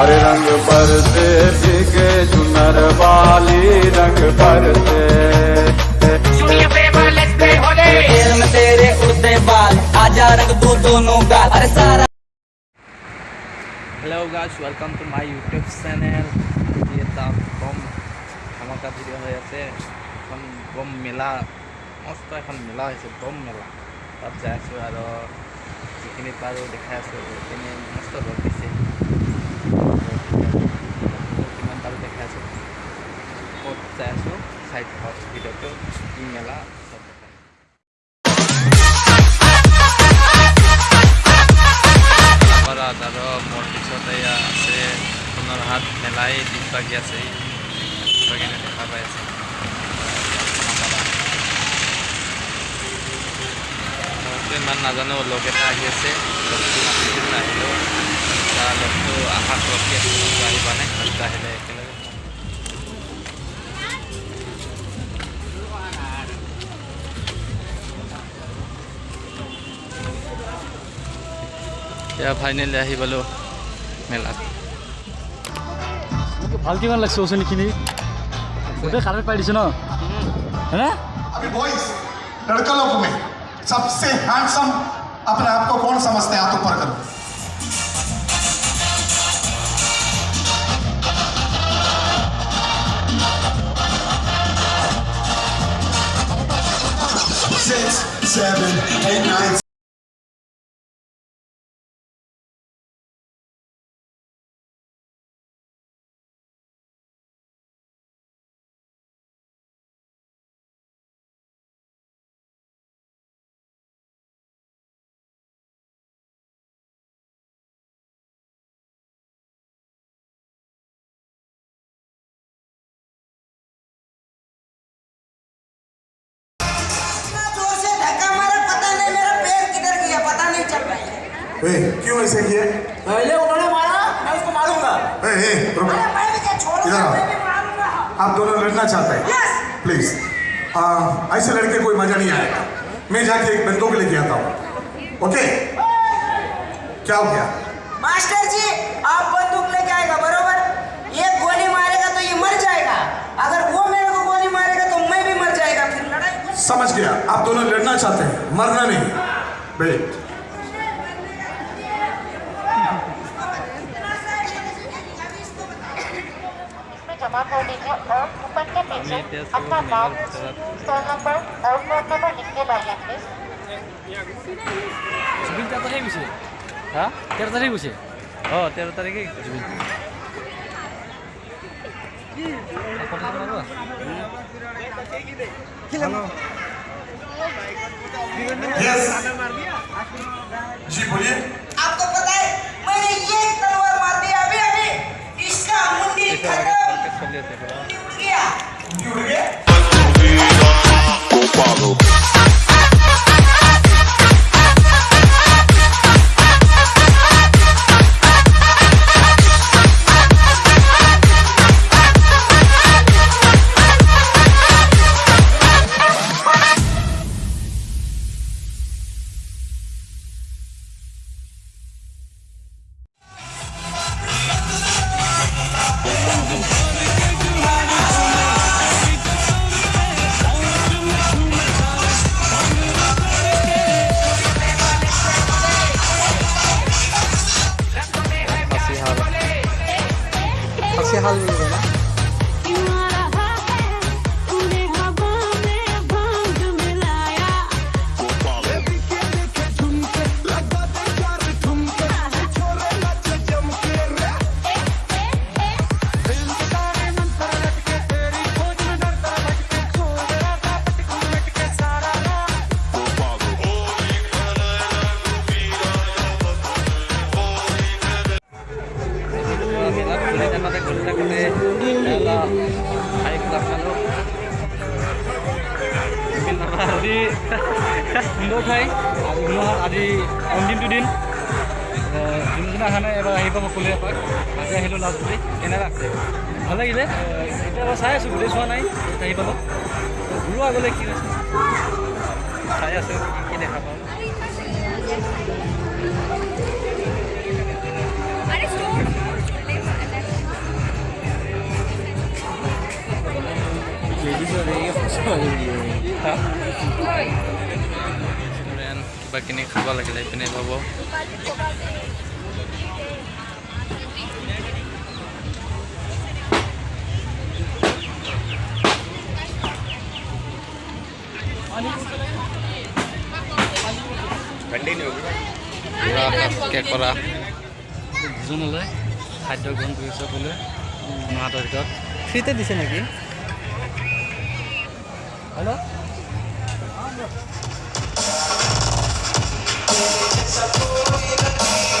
अरे रंग पर से भीगे चुनर वाली रंग पर से तेरे में तेरे उड़ते बाल आजा रख दो दोनों गाल अरे सारा hello' guys welcome to my YouTube channel আজি এটা বম ধামাকা ভিডিঅ' হৈ আছে এখন বম মেলা মস্ত এখন মেলা হৈছে বম মেলা তাত যাই আছোঁ আৰু যিখিনি পাৰোঁ দেখাই আছোঁ সেইখিনি মস্ত ৰ'দ দিছে ক'ত যাই আছোঁ চাই থাকক ভিডিঅ'টো কি মেলা ইমান নাজানো লগ এটা আহি আছে নাহিলেও তাৰ লগটো আশাত ৰখি আছোঁ লগটো আহি পোৱা নাই আহিলে একেলগে যাম। এতিয়া ফাইনেলি আহি পালোঁ মেলাত মোক ভাল কিমান লাগছে ওচৰখিনি গোটেই কাৰেণ্ট পাই দিছে ন হয়নে अभी बॉयज लड़का लोग में सबसे हैंडसम अपने आप को कौन समझते हैं हाथ ऊपर करो Six, seven, eight, nine, ए, क्यों ऐसे किए पहले उन्होंने मारा मैं उसको मारूँगा। ए, ए, रुको। मैं भी क्या इधर आओ। भी मारूँगा। आप दोनों लड़ना चाहते हैं? यस प्लीज़ ऐसे लड़के कोई मज़ा नहीं आएगा। मैं जाके एक बंदूक लेके आता हूँ ओके क्या हो गया? मास्टर जी आप बंदूक लेके आएगा बरोबर? ये गोली मारेगा तो ये मर जाएगा। अगर वो मेरे को गोली मारेगा तो मैं भी मर जाएगा फिर लड़ाई समझ गया। आप दोनों लड़ना चाहते हैं मरना नहीं। वेट और कूपन के पीछे हमें दस अपना लोग नाम मेरा तरफ- स्टॉल नंबर और फोन नंबर लिख के लाइए प्लीज জুবিন তেৰ তাৰিখে গৈছে হা তেৰ তাৰিখে গৈছে অঁ তেৰ তাৰিখে জুবিন ফটো মাৰিব? यस जी बोलिए आपको पता है मैंने ये तलवार मार दी अभी अभी इसका मुंडी এইটো 설레서 그래. 이게? 모르게? যোনদিনা অহা নাই এবাৰ আহি পাব খুলি এপাক আজি আহিলোঁ লাষ্ট বুলি কেনেকুৱা আছে ভাল লাগিলে। এতিয়া বাৰু চাই আছোঁ গোটেই চোৱা নাই আহি পাব ঘূৰো আগলৈ কি হৈছে চাই আছোঁ কি দেখা পাওঁ। কিবা কিনি খাব লাগিলে এইপিনে পাব। কৰা। দুজনলৈ খাদ্য গ্ৰহণ কৰিছে সকলোৱে মাহতৰ ভিতৰত ফ্ৰীতে দিছে নেকি? Hello' i'm Sakura